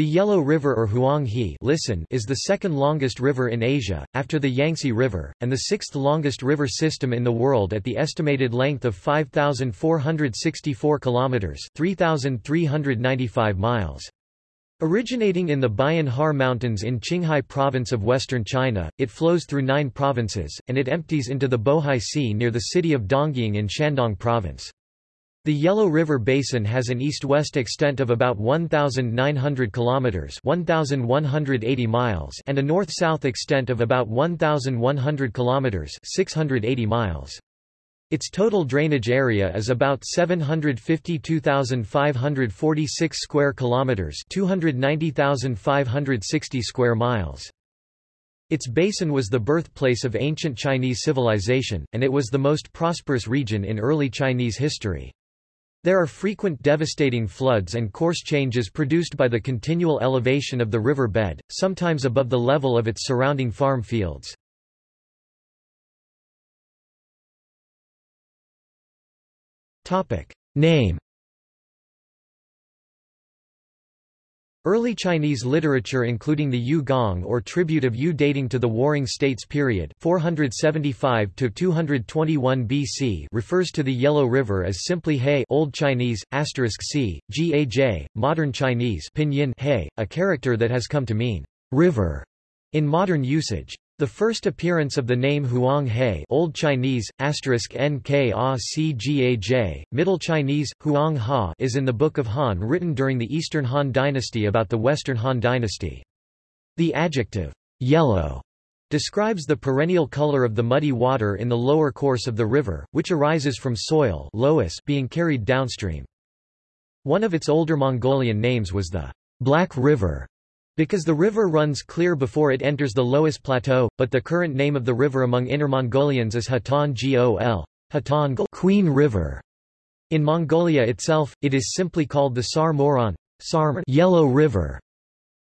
The Yellow River or Huang He listen is the second longest river in Asia, after the Yangtze River, and the sixth longest river system in the world at the estimated length of 5,464 kilometers (3,395 miles). Originating in the Bayan Har Mountains in Qinghai Province of western China, it flows through nine provinces, and it empties into the Bohai Sea near the city of Dongying in Shandong Province. The Yellow River Basin has an east-west extent of about 1,900 kilometers (1,180 miles) and a north-south extent of about 1,100 kilometers (680 miles). Its total drainage area is about 752,546 square kilometers (290,560 square miles). Its basin was the birthplace of ancient Chinese civilization, and it was the most prosperous region in early Chinese history. There are frequent devastating floods and course changes produced by the continual elevation of the river bed, sometimes above the level of its surrounding farm fields. Name Early Chinese literature including the Yu Gong or tribute of Yu dating to the Warring States period 475 to 221 BC refers to the Yellow River as simply He Old Chinese c gaj modern Chinese pinyin He a character that has come to mean river in modern usage the first appearance of the name Huang He Old Chinese, *nkacgaj, Middle Chinese, Huang Ha is in the Book of Han written during the Eastern Han Dynasty about the Western Han Dynasty. The adjective, yellow, describes the perennial color of the muddy water in the lower course of the river, which arises from soil being carried downstream. One of its older Mongolian names was the Black River, because the river runs clear before it enters the Loess Plateau, but the current name of the river among Inner Mongolians is Hatan Gol, Hatan Queen River. In Mongolia itself, it is simply called the Sar Moron Sar Yellow River.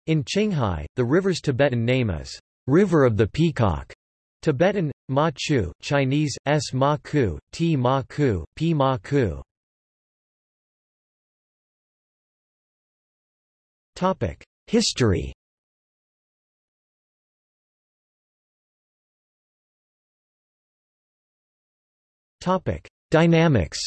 In Qinghai, the river's Tibetan name is River of the Peacock. Tibetan, Ma Chu, Chinese, S Ma Ku, T Ma Ku, P Ma Ku. Topic. History Dynamics.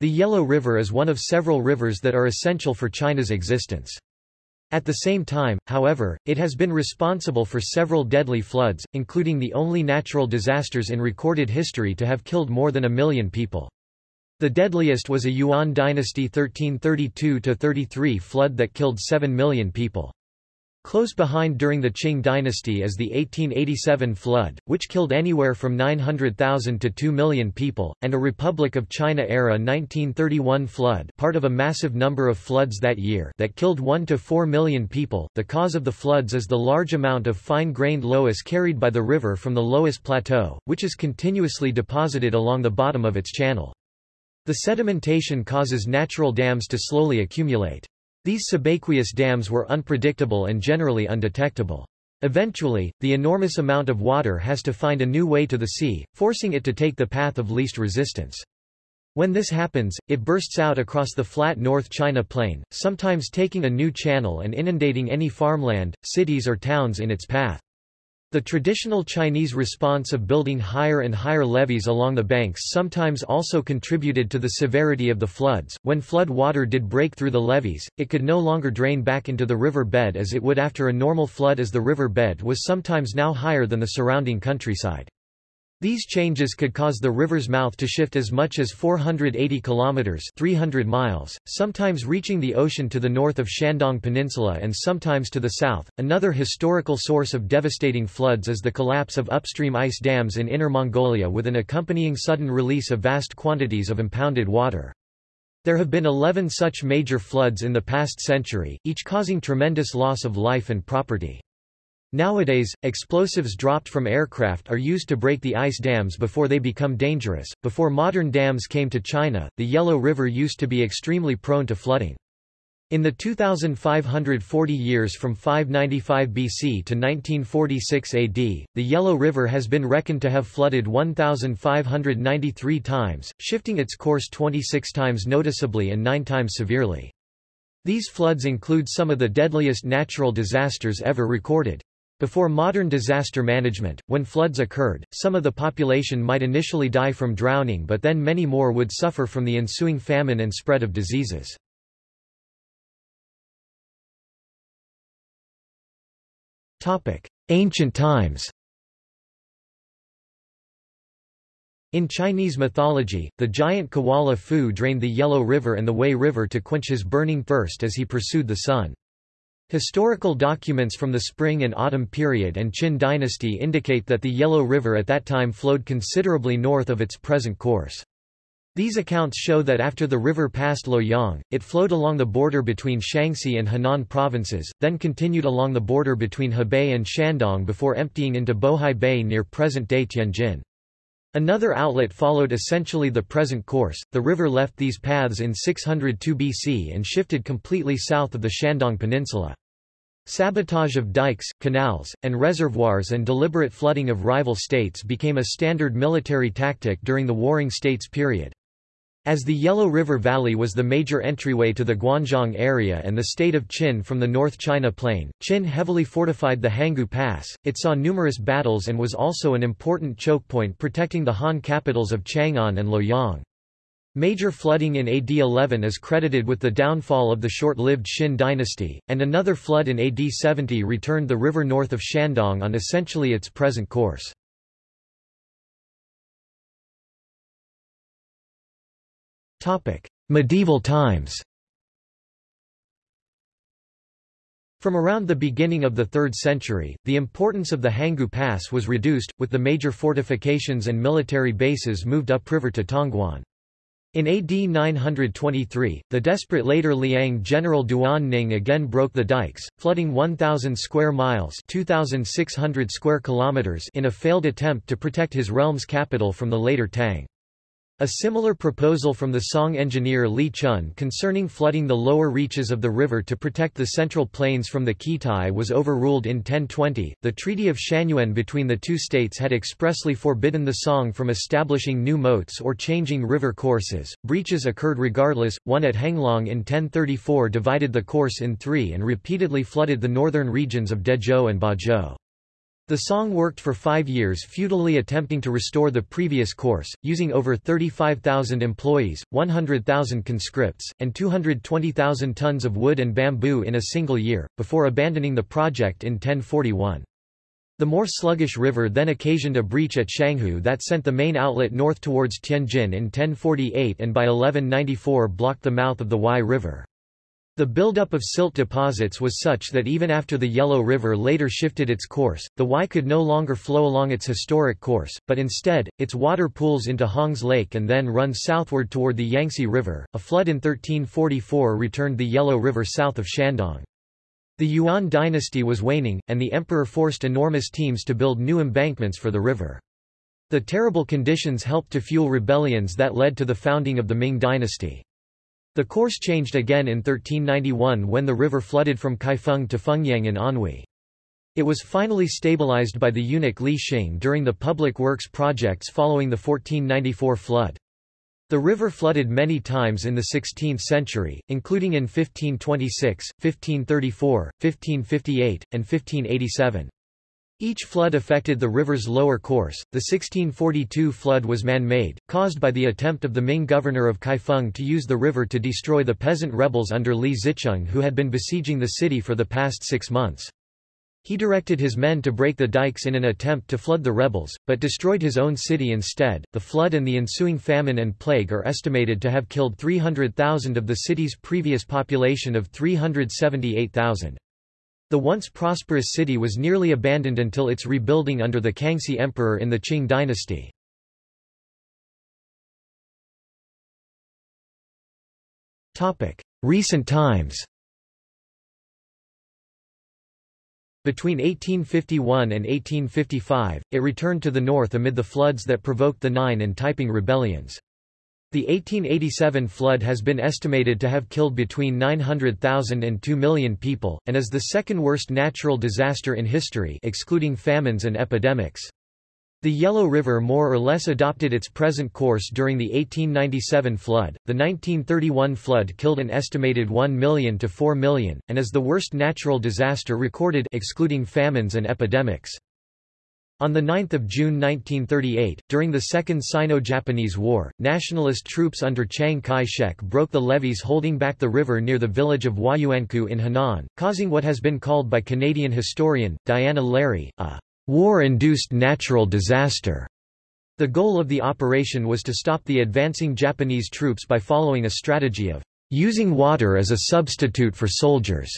The Yellow River is one of several rivers that are essential for China's existence. At the same time, however, it has been responsible for several deadly floods, including the only natural disasters in recorded history to have killed more than a million people. The deadliest was a Yuan dynasty 1332–33 flood that killed 7 million people. Close behind during the Qing dynasty is the 1887 flood, which killed anywhere from 900,000 to 2 million people, and a Republic of China-era 1931 flood part of a massive number of floods that year that killed 1 to 4 million people. The cause of the floods is the large amount of fine-grained loess carried by the river from the Loess Plateau, which is continuously deposited along the bottom of its channel. The sedimentation causes natural dams to slowly accumulate. These subaqueous dams were unpredictable and generally undetectable. Eventually, the enormous amount of water has to find a new way to the sea, forcing it to take the path of least resistance. When this happens, it bursts out across the flat North China Plain, sometimes taking a new channel and inundating any farmland, cities or towns in its path. The traditional Chinese response of building higher and higher levees along the banks sometimes also contributed to the severity of the floods. When flood water did break through the levees, it could no longer drain back into the river bed as it would after a normal flood as the river bed was sometimes now higher than the surrounding countryside. These changes could cause the river's mouth to shift as much as 480 kilometers (300 miles), sometimes reaching the ocean to the north of Shandong Peninsula and sometimes to the south. Another historical source of devastating floods is the collapse of upstream ice dams in Inner Mongolia with an accompanying sudden release of vast quantities of impounded water. There have been 11 such major floods in the past century, each causing tremendous loss of life and property. Nowadays, explosives dropped from aircraft are used to break the ice dams before they become dangerous. Before modern dams came to China, the Yellow River used to be extremely prone to flooding. In the 2,540 years from 595 BC to 1946 AD, the Yellow River has been reckoned to have flooded 1,593 times, shifting its course 26 times noticeably and 9 times severely. These floods include some of the deadliest natural disasters ever recorded. Before modern disaster management, when floods occurred, some of the population might initially die from drowning but then many more would suffer from the ensuing famine and spread of diseases. Ancient times In Chinese mythology, the giant Kuafu drained the Yellow River and the Wei River to quench his burning thirst as he pursued the sun. Historical documents from the Spring and Autumn period and Qin dynasty indicate that the Yellow River at that time flowed considerably north of its present course. These accounts show that after the river passed Luoyang, it flowed along the border between Shanxi and Henan provinces, then continued along the border between Hebei and Shandong before emptying into Bohai Bay near present-day Tianjin. Another outlet followed essentially the present course. The river left these paths in 602 BC and shifted completely south of the Shandong Peninsula. Sabotage of dikes, canals, and reservoirs and deliberate flooding of rival states became a standard military tactic during the Warring States period. As the Yellow River Valley was the major entryway to the Guanzhong area and the state of Qin from the North China Plain, Qin heavily fortified the Hangu Pass, it saw numerous battles and was also an important choke point protecting the Han capitals of Chang'an and Luoyang. Major flooding in AD 11 is credited with the downfall of the short-lived Xin dynasty, and another flood in AD 70 returned the river north of Shandong on essentially its present course. Medieval times From around the beginning of the 3rd century, the importance of the Hangu Pass was reduced, with the major fortifications and military bases moved upriver to Tongguan. In AD 923, the desperate later Liang general Duan Ning again broke the dikes, flooding 1,000 square miles 2,600 square kilometers in a failed attempt to protect his realm's capital from the later Tang. A similar proposal from the Song engineer Li Chun concerning flooding the lower reaches of the river to protect the central plains from the Khitai was overruled in 1020. The Treaty of Shanyuan between the two states had expressly forbidden the Song from establishing new moats or changing river courses. Breaches occurred regardless. One at Henglong in 1034 divided the course in three and repeatedly flooded the northern regions of Dezhou and Bozhou. The song worked for five years futilely attempting to restore the previous course, using over 35,000 employees, 100,000 conscripts, and 220,000 tons of wood and bamboo in a single year, before abandoning the project in 1041. The more sluggish river then occasioned a breach at Shanghu that sent the main outlet north towards Tianjin in 1048 and by 1194 blocked the mouth of the Huai River. The buildup of silt deposits was such that even after the Yellow River later shifted its course, the Huai could no longer flow along its historic course, but instead, its water pools into Hongze Lake and then runs southward toward the Yangtze River. A flood in 1344 returned the Yellow River south of Shandong. The Yuan dynasty was waning, and the emperor forced enormous teams to build new embankments for the river. The terrible conditions helped to fuel rebellions that led to the founding of the Ming dynasty. The course changed again in 1391 when the river flooded from Kaifeng to Fengyang in Anhui. It was finally stabilized by the eunuch Li Xing during the public works projects following the 1494 flood. The river flooded many times in the 16th century, including in 1526, 1534, 1558, and 1587. Each flood affected the river's lower course. The 1642 flood was man-made, caused by the attempt of the Ming governor of Kaifeng to use the river to destroy the peasant rebels under Li Zicheng who had been besieging the city for the past six months. He directed his men to break the dikes in an attempt to flood the rebels, but destroyed his own city instead. The flood and the ensuing famine and plague are estimated to have killed 300,000 of the city's previous population of 378,000. The once prosperous city was nearly abandoned until its rebuilding under the Kangxi Emperor in the Qing dynasty. Recent times Between 1851 and 1855, it returned to the north amid the floods that provoked the Nian and Taiping rebellions. The 1887 flood has been estimated to have killed between 900,000 and 2 million people, and is the second worst natural disaster in history excluding famines and epidemics. The Yellow River more or less adopted its present course during the 1897 flood. The 1931 flood killed an estimated 1 million to 4 million, and is the worst natural disaster recorded excluding famines and epidemics. On 9 June 1938, during the Second Sino-Japanese War, nationalist troops under Chiang Kai-shek broke the levees holding back the river near the village of Huayuankou in Henan, causing what has been called by Canadian historian, Diana Lary, a war-induced natural disaster. The goal of the operation was to stop the advancing Japanese troops by following a strategy of using water as a substitute for soldiers.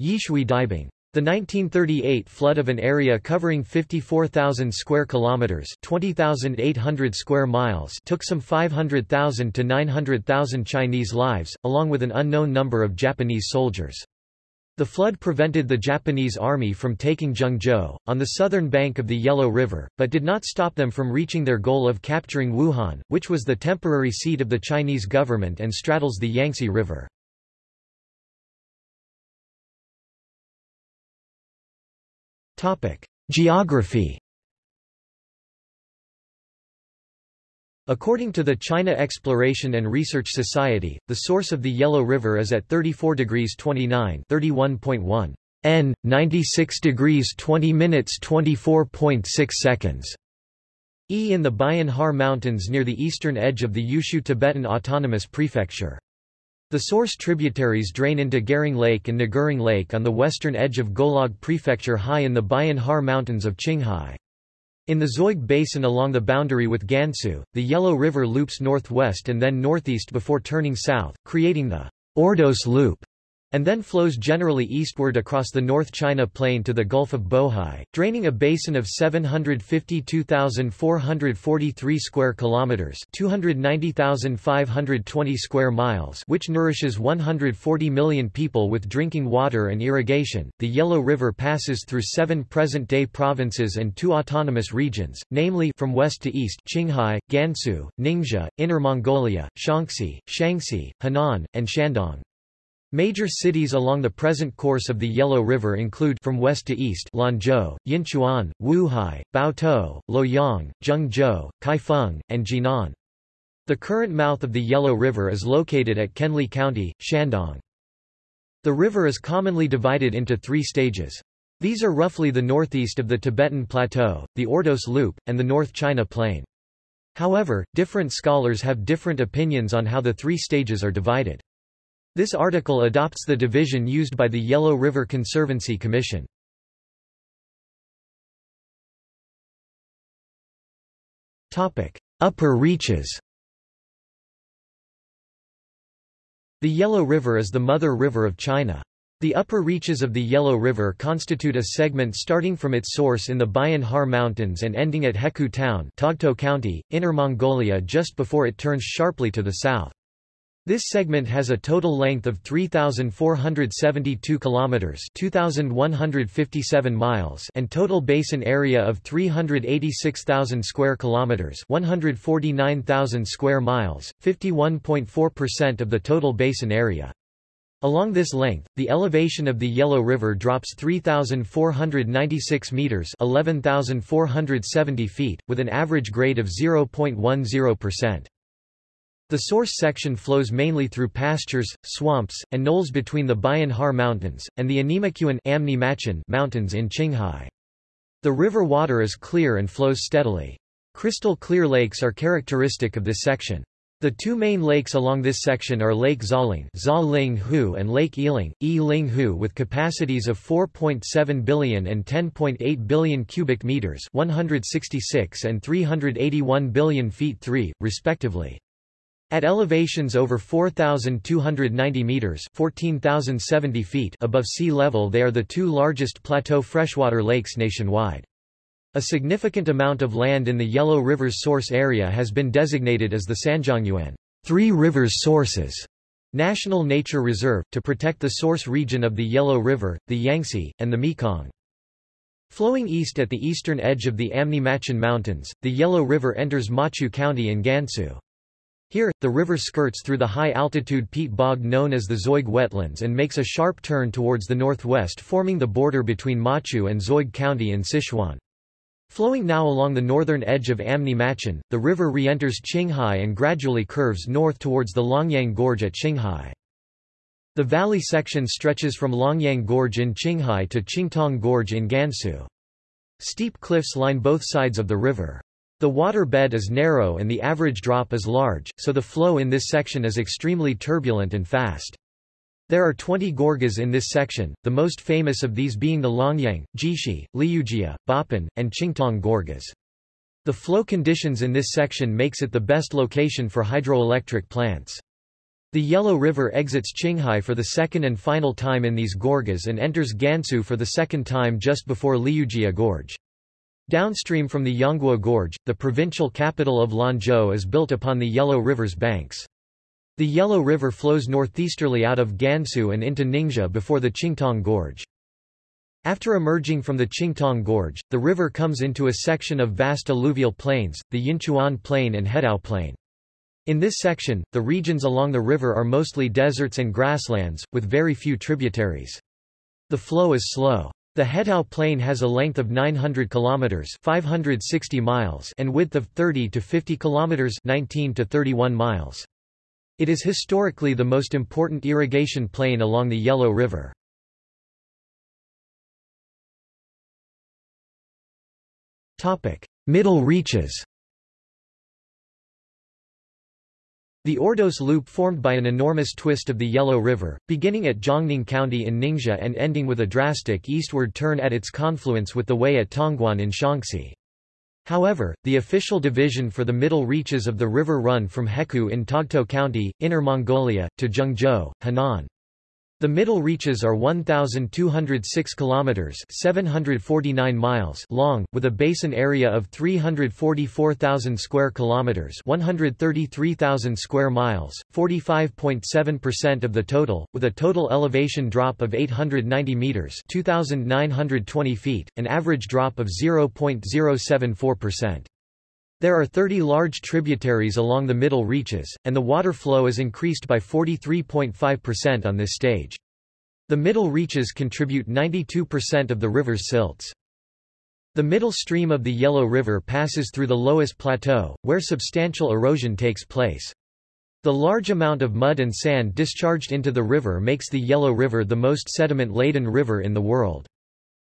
Yishui Daibing. The 1938 flood of an area covering 54,000 square kilometers, 20,800 square miles, took some 500,000 to 900,000 Chinese lives, along with an unknown number of Japanese soldiers. The flood prevented the Japanese army from taking Zhengzhou, on the southern bank of the Yellow River, but did not stop them from reaching their goal of capturing Wuhan, which was the temporary seat of the Chinese government and straddles the Yangtze River. Geography According to the China Exploration and Research Society, the source of the Yellow River is at 34 degrees 29 31.1 N, 96 degrees 20 minutes 24.6 seconds. E in the Bayan Har Mountains near the eastern edge of the Yushu Tibetan Autonomous Prefecture. The source tributaries drain into Garing Lake and Nguring Lake on the western edge of Golog Prefecture high in the Bayan Har Mountains of Qinghai. In the Zoig Basin along the boundary with Gansu, the Yellow River loops northwest and then northeast before turning south, creating the Ordos Loop and then flows generally eastward across the North China Plain to the Gulf of Bohai, draining a basin of 752,443 square kilometers, 290,520 square miles, which nourishes 140 million people with drinking water and irrigation. The Yellow River passes through 7 present-day provinces and 2 autonomous regions, namely from west to east Qinghai, Gansu, Ningxia, Inner Mongolia, Shanxi, Shaanxi, Henan, and Shandong. Major cities along the present course of the Yellow River include from west to east Lanzhou, Yinchuan, Wuhai, Baotou, Luoyang, Zhengzhou, Kaifeng, and Jinan. The current mouth of the Yellow River is located at Kenli County, Shandong. The river is commonly divided into three stages. These are roughly the northeast of the Tibetan Plateau, the Ordos Loop, and the North China Plain. However, different scholars have different opinions on how the three stages are divided. This article adopts the division used by the Yellow River Conservancy Commission. Upper reaches The Yellow River is the mother river of China. The upper reaches of the Yellow River constitute a segment starting from its source in the Bayan Har Mountains and ending at Hekou Town Togto County, Inner Mongolia just before it turns sharply to the south. This segment has a total length of 3472 kilometers, 2157 miles, and total basin area of 386,000 square kilometers, 149,000 square miles, 51.4% of the total basin area. Along this length, the elevation of the Yellow River drops 3,496 meters, 11,470 feet, with an average grade of 0.10%. The source section flows mainly through pastures, swamps, and knolls between the Bayan Har Mountains, and the Anyemaqen Mountains in Qinghai. The river water is clear and flows steadily. Crystal clear lakes are characteristic of this section. The two main lakes along this section are Lake Zaling and Lake Eling, E Ling Hu with capacities of 4.7 billion and 10.8 billion cubic meters 166 and 381 billion feet 3, respectively. At elevations over 4,290 meters (14,070 feet) above sea level they are the two largest plateau freshwater lakes nationwide. A significant amount of land in the Yellow River's source area has been designated as the Sanjiangyuan Three Rivers Sources National Nature Reserve, to protect the source region of the Yellow River, the Yangtze, and the Mekong. Flowing east at the eastern edge of the Amni Machen Mountains, the Yellow River enters Machu County in Gansu. Here, the river skirts through the high-altitude peat bog known as the Zoig wetlands and makes a sharp turn towards the northwest forming the border between Machu and Zoig County in Sichuan. Flowing now along the northern edge of Amni Machen, the river re-enters Qinghai and gradually curves north towards the Longyang Gorge at Qinghai. The valley section stretches from Longyang Gorge in Qinghai to Qingtong Gorge in Gansu. Steep cliffs line both sides of the river. The water bed is narrow and the average drop is large, so the flow in this section is extremely turbulent and fast. There are 20 gorges in this section, the most famous of these being the Longyang, Jishi, Liujia, Bapan, and Qingtong gorges. The flow conditions in this section makes it the best location for hydroelectric plants. The Yellow River exits Qinghai for the second and final time in these gorges and enters Gansu for the second time just before Liujia Gorge. Downstream from the Yongguo Gorge, the provincial capital of Lanzhou is built upon the Yellow River's banks. The Yellow River flows northeasterly out of Gansu and into Ningxia before the Qingtong Gorge. After emerging from the Qingtong Gorge, the river comes into a section of vast alluvial plains, the Yinchuan Plain and Hedao Plain. In this section, the regions along the river are mostly deserts and grasslands, with very few tributaries. The flow is slow. The Hedao Plain has a length of 900 kilometers (560 miles) and width of 30 to 50 kilometers (19 to 31 miles). It is historically the most important irrigation plain along the Yellow River. Topic: Middle reaches. The Ordos Loop formed by an enormous twist of the Yellow River, beginning at Jiangning County in Ningxia and ending with a drastic eastward turn at its confluence with the Wei at Tongguan in Shaanxi. However, the official division for the middle reaches of the river run from Hekou in Togto County, Inner Mongolia, to Zhengzhou, Henan. The middle reaches are 1206 kilometers, 749 miles long, with a basin area of 344,000 square kilometers, 133,000 square miles, 45.7% of the total, with a total elevation drop of 890 meters, 2920 feet, an average drop of 0.074%. There are 30 large tributaries along the middle reaches, and the water flow is increased by 43.5% on this stage. The middle reaches contribute 92% of the river's silts. The middle stream of the Yellow River passes through the Loess Plateau, where substantial erosion takes place. The large amount of mud and sand discharged into the river makes the Yellow River the most sediment-laden river in the world.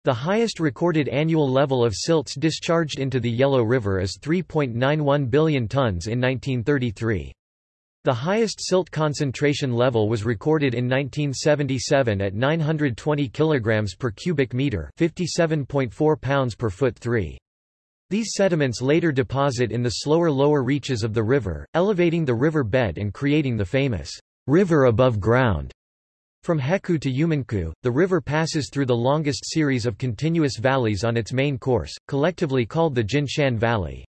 The highest recorded annual level of silts discharged into the Yellow River is 3.91 billion tons in 1933. The highest silt concentration level was recorded in 1977 at 920 kg per cubic meter 57.4 pounds per foot 3. These sediments later deposit in the slower lower reaches of the river, elevating the river bed and creating the famous river above ground from Hekou to Yumenkou, the river passes through the longest series of continuous valleys on its main course, collectively called the Jinshan Valley.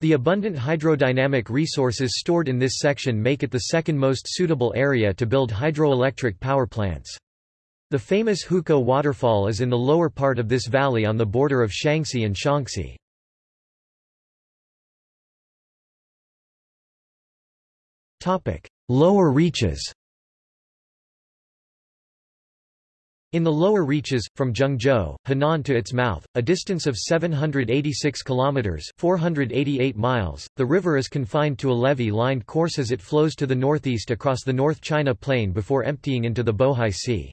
The abundant hydrodynamic resources stored in this section make it the second most suitable area to build hydroelectric power plants. The famous Hukou waterfall is in the lower part of this valley on the border of Shanxi and Shaanxi. Lower reaches In the lower reaches, from Zhengzhou, Henan to its mouth, a distance of 786 kilometers (488 miles), the river is confined to a levee-lined course as it flows to the northeast across the North China Plain before emptying into the Bohai Sea.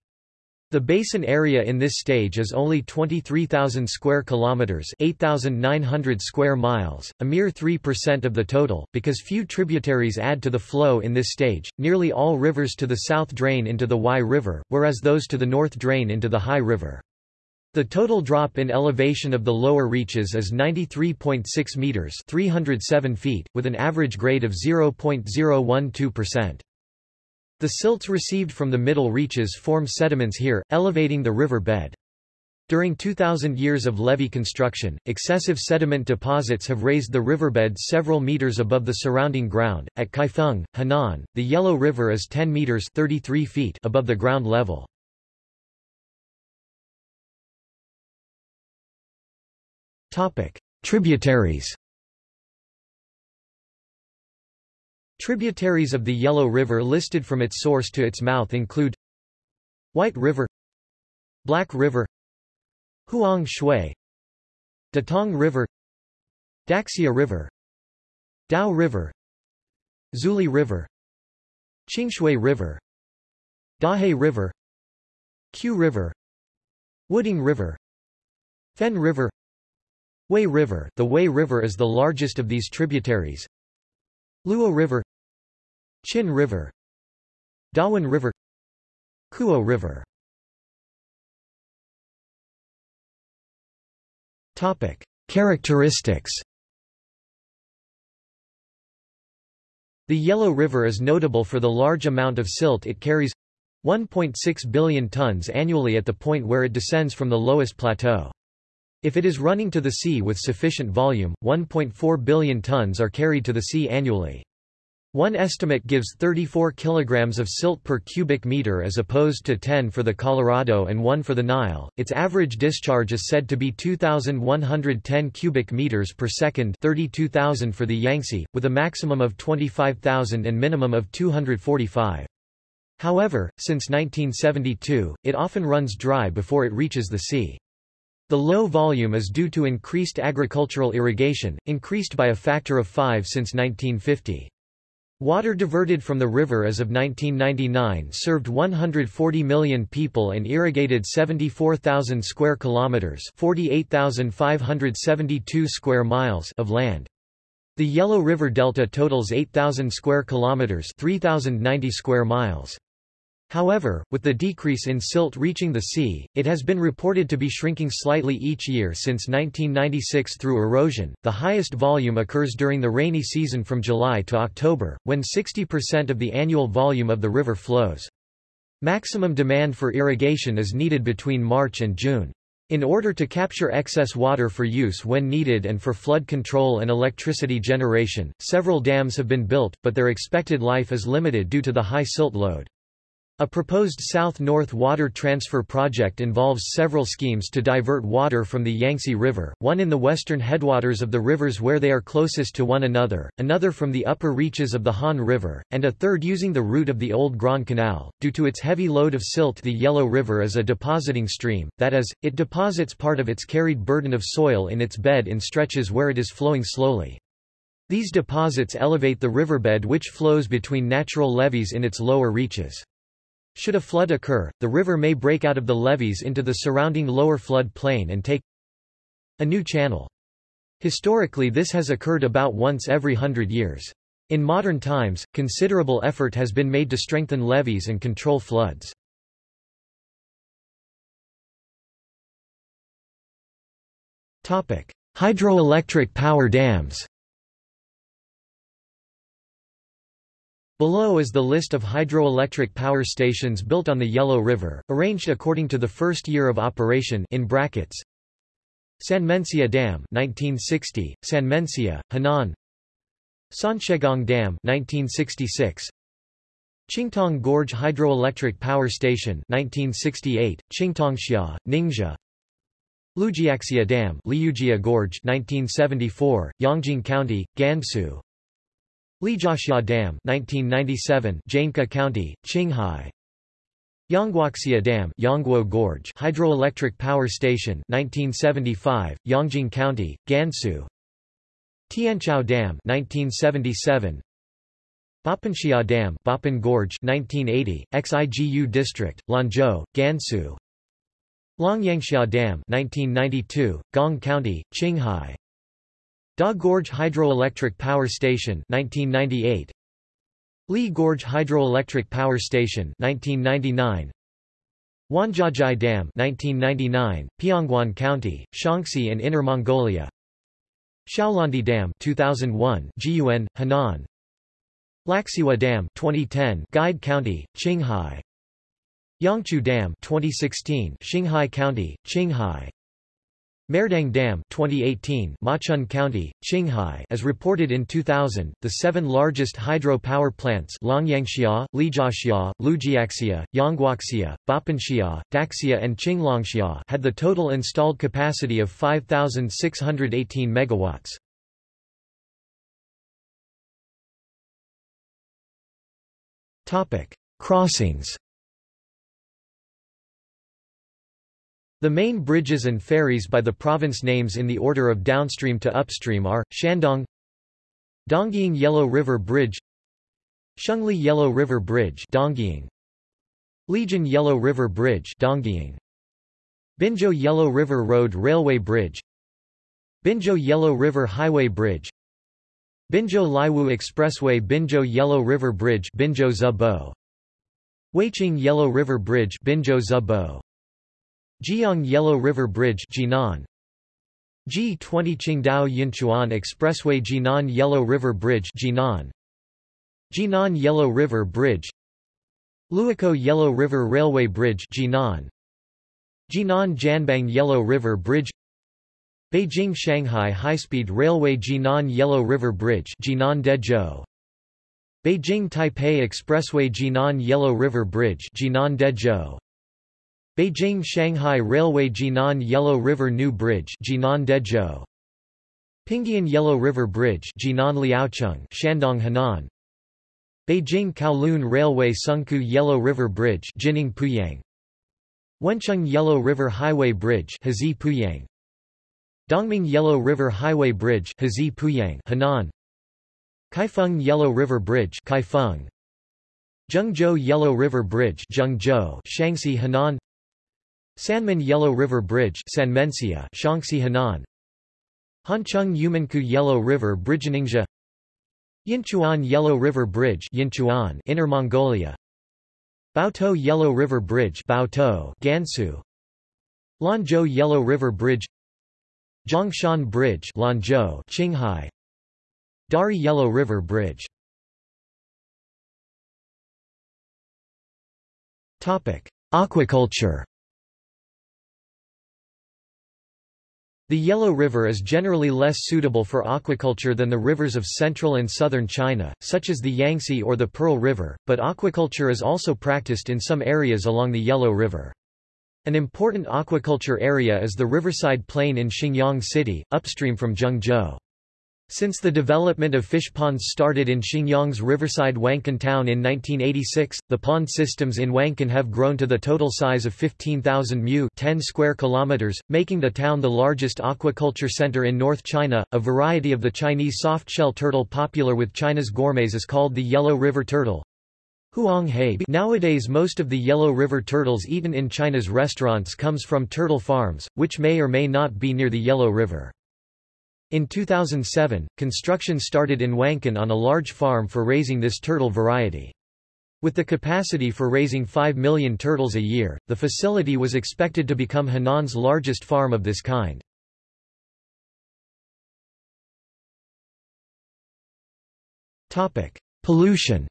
The basin area in this stage is only 23,000 square kilometers, 8,900 square miles, a mere 3% of the total, because few tributaries add to the flow in this stage. Nearly all rivers to the south drain into the Huai River, whereas those to the north drain into the Hai River. The total drop in elevation of the lower reaches is 93.6 meters, 307 feet, with an average grade of 0.012%. The silts received from the middle reaches form sediments here, elevating the river bed. During 2,000 years of levee construction, excessive sediment deposits have raised the riverbed several meters above the surrounding ground. At Kaifeng, Henan, the Yellow River is 10 meters 33 feet above the ground level. Topic: Tributaries. Tributaries of the Yellow River listed from its source to its mouth include White River Black River Huang Shui Datong River Daxia River Dao River Zuli River Qingshui River Dahe River Q River Wuding River Fen River Wei River. The Wei River is the largest of these tributaries. Luo River Qin River Dawan River Kuo River Topic. Characteristics The Yellow River is notable for the large amount of silt it carries 1.6 billion tons annually at the point where it descends from the lowest plateau. If it is running to the sea with sufficient volume, 1.4 billion tons are carried to the sea annually. One estimate gives 34 kilograms of silt per cubic meter as opposed to 10 for the Colorado and 1 for the Nile. Its average discharge is said to be 2110 cubic meters per second, 32000 for the Yangtze, with a maximum of 25000 and minimum of 245. However, since 1972, it often runs dry before it reaches the sea. The low volume is due to increased agricultural irrigation, increased by a factor of 5 since 1950. Water diverted from the river as of 1999 served 140 million people and irrigated 74,000 square kilometers, 48,572 square miles of land. The Yellow River Delta totals 8,000 square kilometers, 3,090 square miles. However, with the decrease in silt reaching the sea, it has been reported to be shrinking slightly each year since 1996 through erosion. The highest volume occurs during the rainy season from July to October, when 60% of the annual volume of the river flows. Maximum demand for irrigation is needed between March and June. In order to capture excess water for use when needed and for flood control and electricity generation, several dams have been built, but their expected life is limited due to the high silt load. A proposed south-north water transfer project involves several schemes to divert water from the Yangtze River, one in the western headwaters of the rivers where they are closest to one another, another from the upper reaches of the Han River, and a third using the route of the Old Grand Canal. Due to its heavy load of silt the Yellow River is a depositing stream, that is, it deposits part of its carried burden of soil in its bed in stretches where it is flowing slowly. These deposits elevate the riverbed which flows between natural levees in its lower reaches. Should a flood occur, the river may break out of the levees into the surrounding lower flood plain and take a new channel. Historically this has occurred about once every hundred years. In modern times, considerable effort has been made to strengthen levees and control floods. Hydroelectric power dams Below is the list of hydroelectric power stations built on the Yellow River, arranged according to the first year of operation in brackets. Sanmenxia Dam 1960, Sanmenxia, Henan. Sanshenggong Dam 1966 Qingtong Gorge Hydroelectric Power Station 1968, Qingtongxia, Ningxia. Liujiaxia Dam Liujia Gorge 1974, Yongjing County, Gansu Lijiaxia Dam 1997 Jianke County, Qinghai. Yangguoxia Dam Yangguo Gorge Hydroelectric Power Station 1975 Yongjing County Gansu. Tianchao Dam 1977 Bapanxia Dam Bapan Gorge 1980 Xigu District Lanzhou Gansu. Longyanxia Dam 1992 Gong County Qinghai Da Gorge Hydroelectric Power Station 1998 Li Gorge Hydroelectric Power Station 1999 Wanjiazhai Dam 1999 Pianguan County Shaanxi and Inner Mongolia. Xiaolangdi Dam 2001 Jiyuan Henan. Laxiwa Dam 2010 Guide County Qinghai. Yangqiu Dam 2016 Xinghai County Qinghai Merdang Dam 2018 Machun County, Qinghai as reported in 2000, the seven largest hydro power plants Longyanxia, Lijiaxia, Liujiaxia, Yangguoxia, Bapanxia, Daxia and Qingtongxia had the total installed capacity of 5,618 megawatts. Crossings. The main bridges and ferries by the province names in the order of downstream to upstream are Shandong, Dongying Yellow River Bridge, Shengli Yellow River Bridge, Dongying, Lijian Yellow River Bridge, Dongying, Binzhou Yellow River Road Railway Bridge, Binzhou Yellow River Highway Bridge, Binzhou Laiwu Expressway Binzhou Yellow River Bridge Binzhou Zibo Weiqing Yellow River Bridge Binzhou Zibo Jiang Yellow River Bridge Jinan. G20 Qingdao Yinchuan Expressway Jinan Yellow River Bridge Jinan. Jinan Yellow River Bridge. Luokou Yellow River Railway Bridge Jinan. Jinan Jianbang Yellow River Bridge. Beijing-Shanghai High-Speed Railway Jinan Yellow River Bridge Jinan Dezhou. Beijing-Taipei Expressway Jinan Yellow River Bridge Jinan Dezhou Beijing-Shanghai Railway Jinan Yellow River New Bridge Jinan Dezhou Pingyan Yellow River Bridge Jinan Liaocheng Shandong Henan. Beijing Kowloon Railway Sengkou Yellow River Bridge Jining Puyang. Wencheng Yellow River Highway Bridge Heji Puyang. Dongming Yellow River Highway Bridge Heji Puyang Henan. Kaifeng Yellow River Bridge Kaifeng. Zhengzhou Yellow River Bridge Zhengzhou Shaanxi Henan Sanmen Yellow River Bridge Sanmenxia Shaanxi Henan. Hancheng Yumenkou Yellow River Bridge Ningxia. Yinchuan Yellow River Bridge Yinchuan Inner Mongolia. Baotou Yellow River Bridge Baotou Gansu. Lanzhou Yellow River Bridge. Zhongshan Bridge Lanzhou Qinghai. Dari Yellow River Bridge. Topic Aquaculture The Yellow River is generally less suitable for aquaculture than the rivers of central and southern China, such as the Yangtze or the Pearl River, but aquaculture is also practiced in some areas along the Yellow River. An important aquaculture area is the Riverside Plain in Xingyang City, upstream from Zhengzhou. Since the development of fish ponds started in Xingyang's riverside Wankan town in 1986, the pond systems in Wankan have grown to the total size of 15,000 mu 10 square kilometers, making the town the largest aquaculture center in North China. A variety of the Chinese soft-shell turtle popular with China's gourmets is called the Yellow River turtle. Nowadays most of the Yellow River turtles eaten in China's restaurants comes from turtle farms, which may or may not be near the Yellow River. In 2007, construction started in Wankan on a large farm for raising this turtle variety. With the capacity for raising 5 million turtles a year, the facility was expected to become Henan's largest farm of this kind. Pollution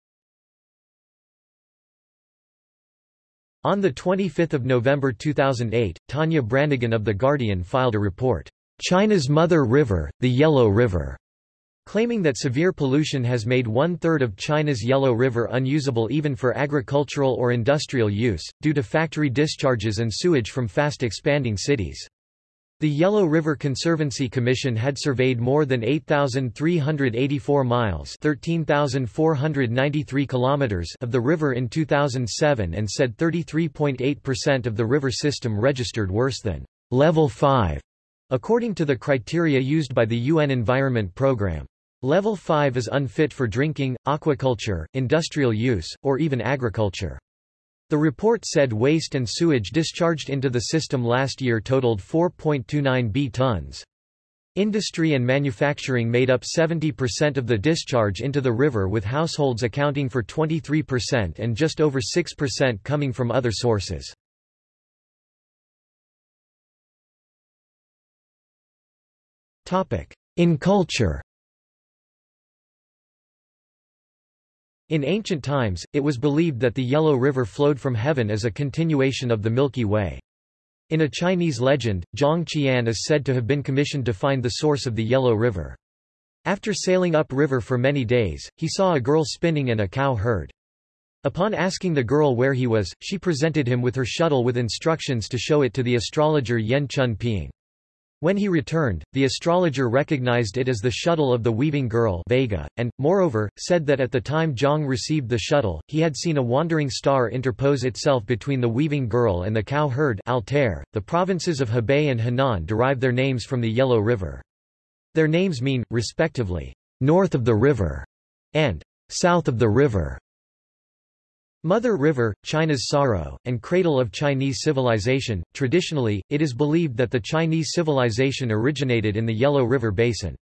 On 25 November 2008, Tania Branigan of The Guardian filed a report. China's Mother River, the Yellow River, claiming that severe pollution has made one-third of China's Yellow River unusable even for agricultural or industrial use, due to factory discharges and sewage from fast-expanding cities. The Yellow River Conservancy Commission had surveyed more than 8,384 miles 13,493 kilometers of the river in 2007 and said 33.8% of the river system registered worse than level 5 According to the criteria used by the UN Environment Programme. Level 5 is unfit for drinking, aquaculture, industrial use, or even agriculture. The report said waste and sewage discharged into the system last year totaled 4.29 b tons. Industry and manufacturing made up 70% of the discharge into the river with households accounting for 23% and just over 6% coming from other sources. In culture In ancient times, it was believed that the Yellow River flowed from heaven as a continuation of the Milky Way. In a Chinese legend, Zhang Qian is said to have been commissioned to find the source of the Yellow River. After sailing upriver for many days, he saw a girl spinning and a cow herd. Upon asking the girl where he was, she presented him with her shuttle with instructions to show it to the astrologer Yen Chun Ping. When he returned, the astrologer recognized it as the shuttle of the weaving girl Vega, and, moreover, said that at the time Zhang received the shuttle, he had seen a wandering star interpose itself between the weaving girl and the cow herd Altair. .The provinces of Hebei and Henan derive their names from the Yellow River. Their names mean, respectively, north of the river and south of the river. Mother River, China's sorrow, and cradle of Chinese civilization. Traditionally, it is believed that the Chinese civilization originated in the Yellow River basin.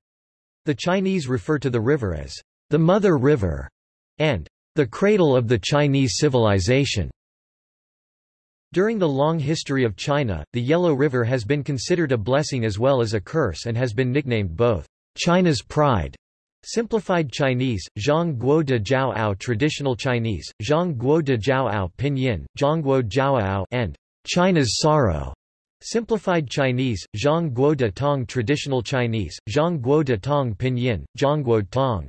The Chinese refer to the river as the Mother River and the cradle of the Chinese civilization. During the long history of China, the Yellow River has been considered a blessing as well as a curse and has been nicknamed both China's pride Simplified Chinese, Zhang Guo de Jiao Ao Traditional Chinese, Zhang Guo de Jiao Ao Pinyin, Zhangguo Jiao Ao and China's Sorrow. Simplified Chinese, Zhang Guo de Tong Traditional Chinese, Zhang Guo de Tong Pinyin, Zhangguo Tong.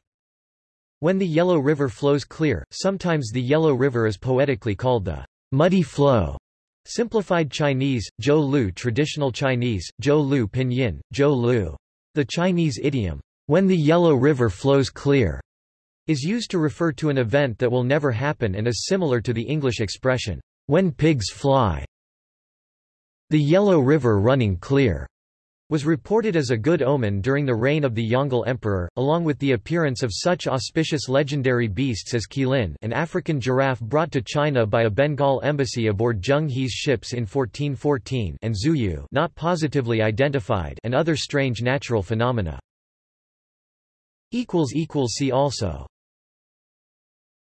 When the Yellow River flows clear, sometimes the Yellow River is poetically called the muddy flow. Simplified Chinese, Zhou Lu Traditional Chinese, Zhou Lu Pinyin, Zhou Lu. The Chinese idiom, when the Yellow River flows clear, is used to refer to an event that will never happen and is similar to the English expression, when pigs fly. The Yellow River running clear was reported as a good omen during the reign of the Yongle Emperor, along with the appearance of such auspicious legendary beasts as Qilin an African giraffe brought to China by a Bengal embassy aboard Zheng He's ships in 1414 and Zuyu not positively identified and other strange natural phenomena. See also